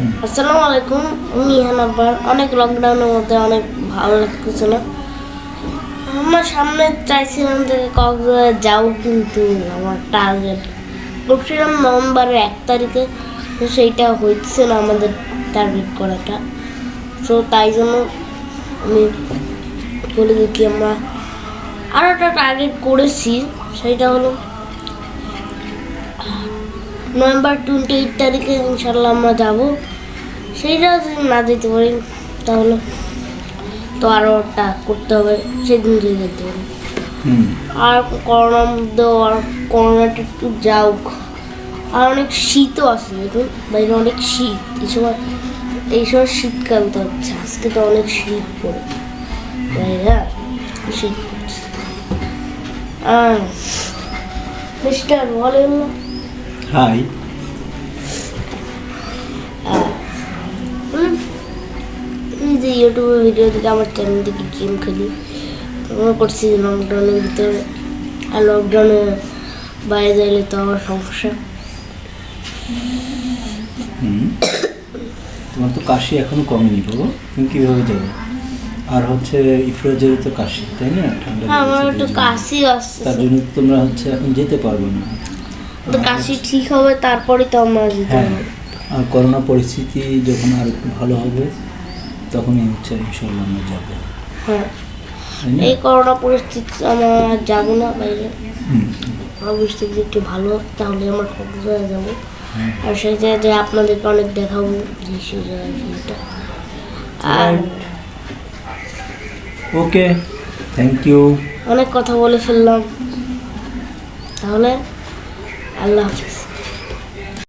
আসসালামু আলাইকুম, আমি ইহান আব্বার। অনেক লকডাউনের মধ্যে অনেক ভালো লাগতেছে না। আমার সামনে চাইছিলাম যে কক্সবাজার যাও, কিন্তু আমার টার্গেট করছিলাম নভেম্বরের এক তারিখে। তো সেইটা হচ্ছে না আমাদের টার্গেট করাটা। তো তাই জন্য আমি বলে দেখি আমরা আরও একটা টার্গেট করেছি সেইটা হলো নভেম্বর টোয়েন্টি এইট তারিখে ইনশাল্লাহ আমরা যাব। সেইটা যদি না যেতে পারি তাহলে তো আরও একটা করতে হবে সেদিন যদি যেতে পারি। আর করোনার মধ্যে আর করোনাটা একটু যাওক আর অনেক শীতও আছে দেখুন বাইরে অনেক শীত। এই সময় এই সময় শীতকাল তো হচ্ছে আজকে তো অনেক শীত পড়ে। বাইরে শীত পড়ছে। আর মিস্টার বলেন না। এই যে ইউটিউবে ভিডিও থেকে আমার চ্যানেল থেকে গেম খেলি। মনে করছি লকডাউনের ভিতরে আর লকডাউনে বাইরে যাইলে তো আমার সমস্যা। তোমার তো কাশি এখনও কমেনি বাবু। তুমি কীভাবে যাবে আর হচ্ছে ইফরোজের তো কাশি তাই না? ঠান্ডা হ্যাঁ আমার একটু। কাশি তার আসছে জন্য তোমরা হচ্ছে এখন যেতে পারবে না। তো কাশি ঠিক হবে তারপরে তো আমরা যেতে হ্যাঁ হবে আর করোনা পরিস্থিতি যখন আর একটু ভালো হবে তখনই হচ্ছে ইনশাল্লাহ আমরা যাব। হ্যাঁ। এই করোনা পরিস্থিতি আমরা যাব না বাইরে। পরিস্থিতি একটু ভালো তাহলে আমার কক্সবাজার যাব। আর সেই আপনাদেরকে অনেক দেখাবো যে সেই জায়গায় ভিউটা আর ওকে থ্যাংক ইউ অনেক কথা বলে ফেললাম। তাহলে I love this.